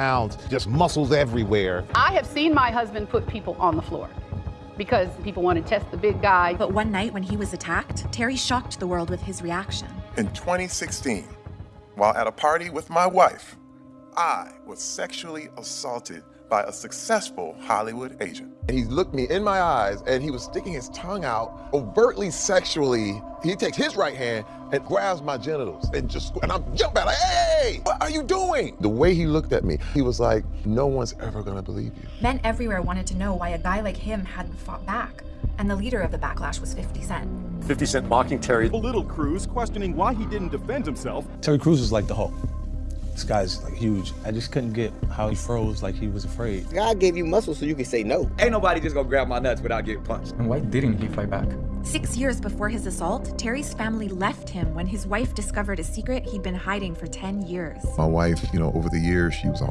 pounds, just muscles everywhere. I have seen my husband put people on the floor because people want to test the big guy. But one night when he was attacked, Terry shocked the world with his reaction. In 2016, while at a party with my wife, I was sexually assaulted by a successful Hollywood agent. And he looked me in my eyes and he was sticking his tongue out overtly sexually. He takes his right hand and grabs my genitals and just, and I'm jumping like, hey, what are you doing? The way he looked at me, he was like, no one's ever gonna believe you. Men everywhere wanted to know why a guy like him hadn't fought back. And the leader of the backlash was 50 Cent. 50 Cent mocking Terry. Little Cruz questioning why he didn't defend himself. Terry Crews is like the Hulk. This guy's like huge. I just couldn't get how he froze like he was afraid. God gave you muscles so you can say no. Ain't nobody just gonna grab my nuts without getting punched. And why didn't he fight back? Six years before his assault, Terry's family left him when his wife discovered a secret he'd been hiding for 10 years. My wife, you know, over the years, she was always